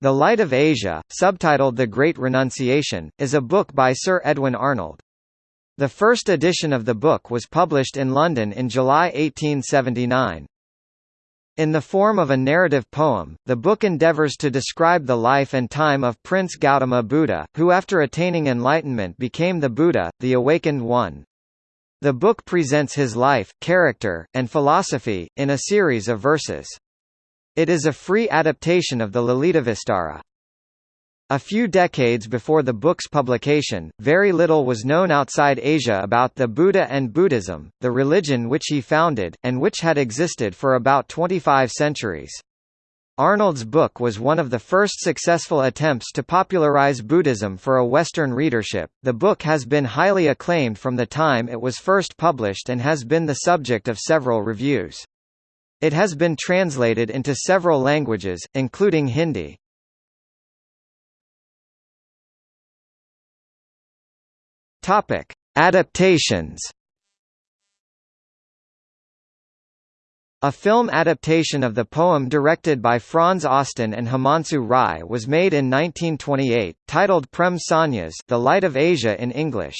The Light of Asia, subtitled The Great Renunciation, is a book by Sir Edwin Arnold. The first edition of the book was published in London in July 1879. In the form of a narrative poem, the book endeavours to describe the life and time of Prince Gautama Buddha, who after attaining enlightenment became the Buddha, the Awakened One. The book presents his life, character, and philosophy, in a series of verses. It is a free adaptation of the Lalitavistara. A few decades before the book's publication, very little was known outside Asia about the Buddha and Buddhism, the religion which he founded, and which had existed for about 25 centuries. Arnold's book was one of the first successful attempts to popularize Buddhism for a Western readership. The book has been highly acclaimed from the time it was first published and has been the subject of several reviews. It has been translated into several languages, including Hindi. Topic: Adaptations. A film adaptation of the poem directed by Franz Osten and Himanshu Rai was made in 1928, titled Prem Sanyas The Light of Asia in English.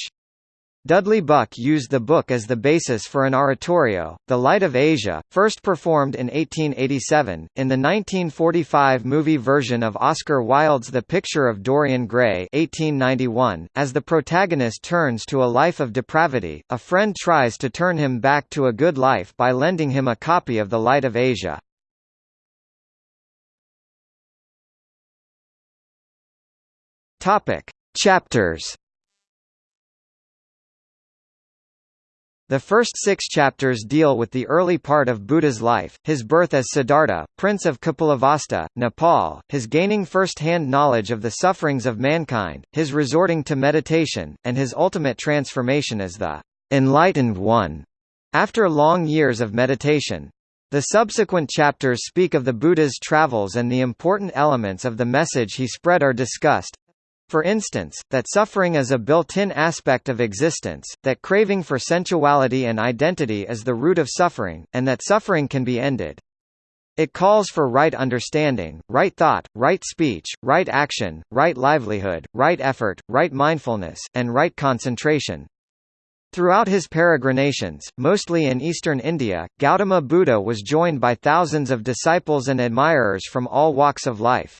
Dudley Buck used the book as the basis for an oratorio, The Light of Asia, first performed in 1887, in the 1945 movie version of Oscar Wilde's The Picture of Dorian Gray 1891. .As the protagonist turns to a life of depravity, a friend tries to turn him back to a good life by lending him a copy of The Light of Asia. Chapters The first six chapters deal with the early part of Buddha's life, his birth as Siddhartha, prince of Kapilavastu, Nepal, his gaining first-hand knowledge of the sufferings of mankind, his resorting to meditation, and his ultimate transformation as the enlightened one after long years of meditation. The subsequent chapters speak of the Buddha's travels and the important elements of the message he spread are discussed, for instance, that suffering is a built-in aspect of existence, that craving for sensuality and identity is the root of suffering, and that suffering can be ended. It calls for right understanding, right thought, right speech, right action, right livelihood, right effort, right mindfulness, and right concentration. Throughout his peregrinations, mostly in eastern India, Gautama Buddha was joined by thousands of disciples and admirers from all walks of life.